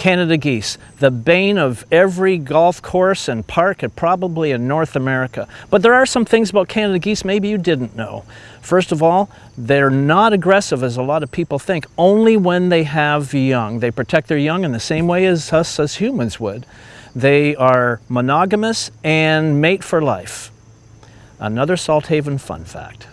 Canada geese, the bane of every golf course and park and probably in North America. But there are some things about Canada geese maybe you didn't know. First of all, they're not aggressive as a lot of people think, only when they have young. They protect their young in the same way as us as humans would. They are monogamous and mate for life. Another Salt Haven fun fact.